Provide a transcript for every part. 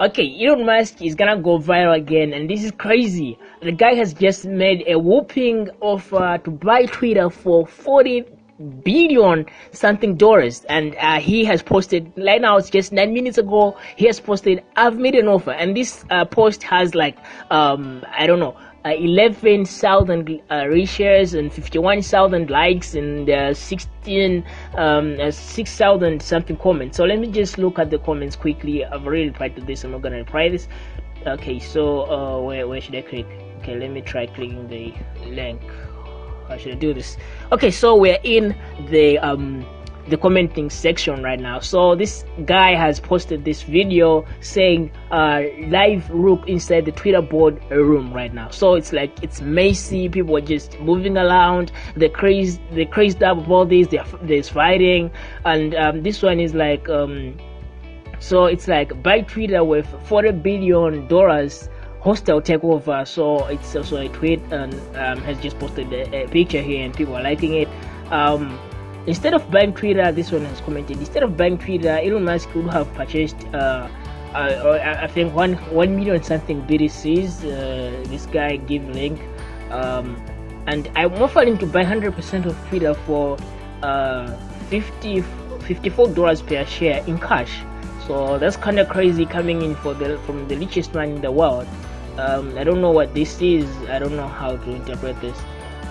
Okay, Elon Musk is gonna go viral again, and this is crazy. The guy has just made a whooping offer to buy Twitter for 40 billion something dollars and uh, he has posted right now it's just nine minutes ago he has posted i've made an offer and this uh, post has like um i don't know uh, 11,000 uh, reshares and 51,000 likes and uh, 16 um, uh, 6,000 something comments. So let me just look at the comments quickly. I've already replied to this I'm not gonna reply this. Okay so uh, where, where should I click? Okay let me try clicking the link. How should I do this? Okay so we're in the um the commenting section right now. So this guy has posted this video saying uh live rook inside the twitter board room right now. So it's like it's messy. People are just moving around. They're crazy They're crazed up about this They're, there's fighting. And um, this one is like um so it's like buy twitter with 40 billion dollars hostile takeover. So it's also a tweet and um, has just posted a, a picture here and people are liking it. Um Instead of buying Twitter, this one has commented. Instead of buying Twitter, Elon Musk could have purchased, uh, uh, I think one one million something BTCs. Uh, this guy gave link, um, and I'm offering to buy 100% of Twitter for uh, 50 54 dollars per share in cash. So that's kind of crazy coming in for the from the richest man in the world. Um, I don't know what this is. I don't know how to interpret this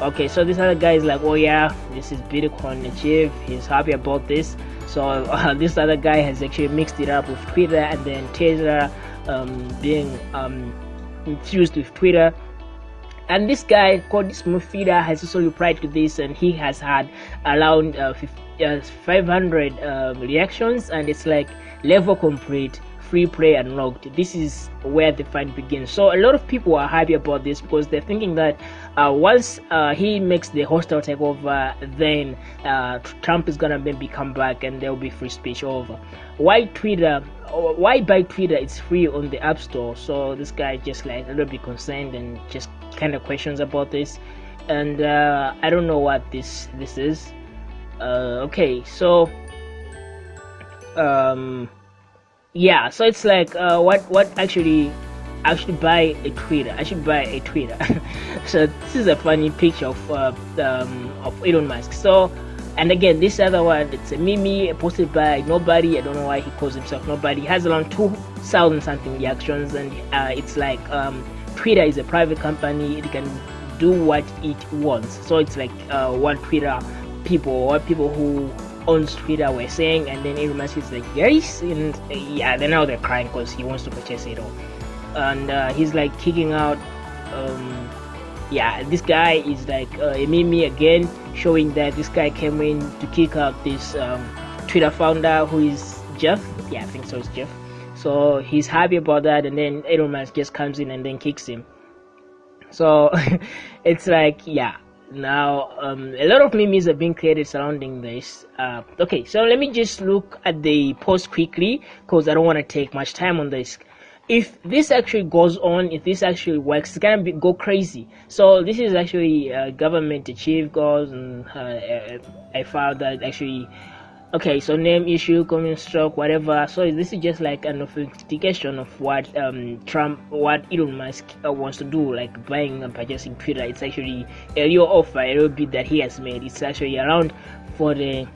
okay so this other guy is like oh yeah this is bitcoin achieve he's happy about this. So uh, this other guy has actually mixed it up with twitter and then tesla um, being um, infused with twitter. And this guy called Smoothfeeder has also replied to this and he has had around uh, 50, uh, 500 um, reactions and it's like level complete free play unlocked. This is where the fight begins. So a lot of people are happy about this because they're thinking that uh, once uh, he makes the hostile takeover then uh, trump is gonna maybe come back and there will be free speech over. Why twitter why buy twitter? It's free on the app store. So this guy just like a little bit concerned and just kind of questions about this. And uh, i don't know what this this is. Uh, okay so um yeah so it's like uh, what what actually I should buy a Twitter. I should buy a Twitter. so this is a funny picture of uh, um, of Elon Musk. So, and again, this other one, it's a meme posted by nobody. I don't know why he calls himself nobody. He has around two thousand something reactions, and uh, it's like um, Twitter is a private company. It can do what it wants. So it's like uh, what Twitter people or people who owns Twitter were saying, and then Musk is like, yes, and uh, yeah, then now they're crying because he wants to purchase it all, and uh, he's like kicking out. Um, yeah, this guy is like uh, a meme again, showing that this guy came in to kick out this um, Twitter founder who is Jeff. Yeah, I think so. It's Jeff. So he's happy about that, and then Elon Musk just comes in and then kicks him. So it's like, yeah, now um, a lot of memes are being created surrounding this. Uh, okay so let me just look at the post quickly because i don't want to take much time on this. If this actually goes on if this actually works it's gonna be, go crazy. So this is actually uh, government achieve goals and uh, I found that actually okay so name issue coming stroke whatever. So this is just like an authentication of what um, trump what elon musk uh, wants to do like buying and purchasing twitter. It's actually a real offer a real bid that he has made. It's actually around for the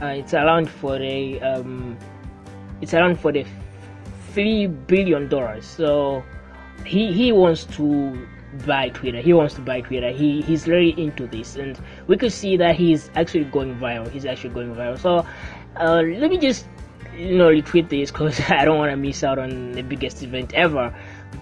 uh, it's around for the um, it's around for the three billion dollars. So he he wants to buy Twitter. He wants to buy Twitter. He he's really into this, and we could see that he's actually going viral. He's actually going viral. So uh, let me just you know retweet this because I don't want to miss out on the biggest event ever.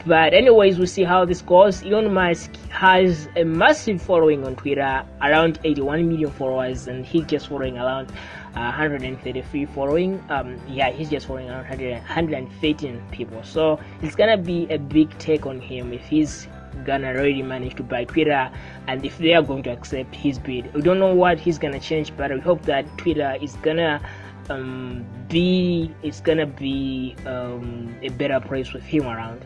But anyways, we'll see how this goes. Elon Musk has a massive following on Twitter, around 81 million followers, and he's just following around uh, 133 following. Um, yeah, he's just following around 100, 113 people. So it's gonna be a big take on him if he's gonna already manage to buy Twitter and if they are going to accept his bid. We don't know what he's gonna change, but we hope that Twitter is gonna um, be it's gonna be um, a better place with him around.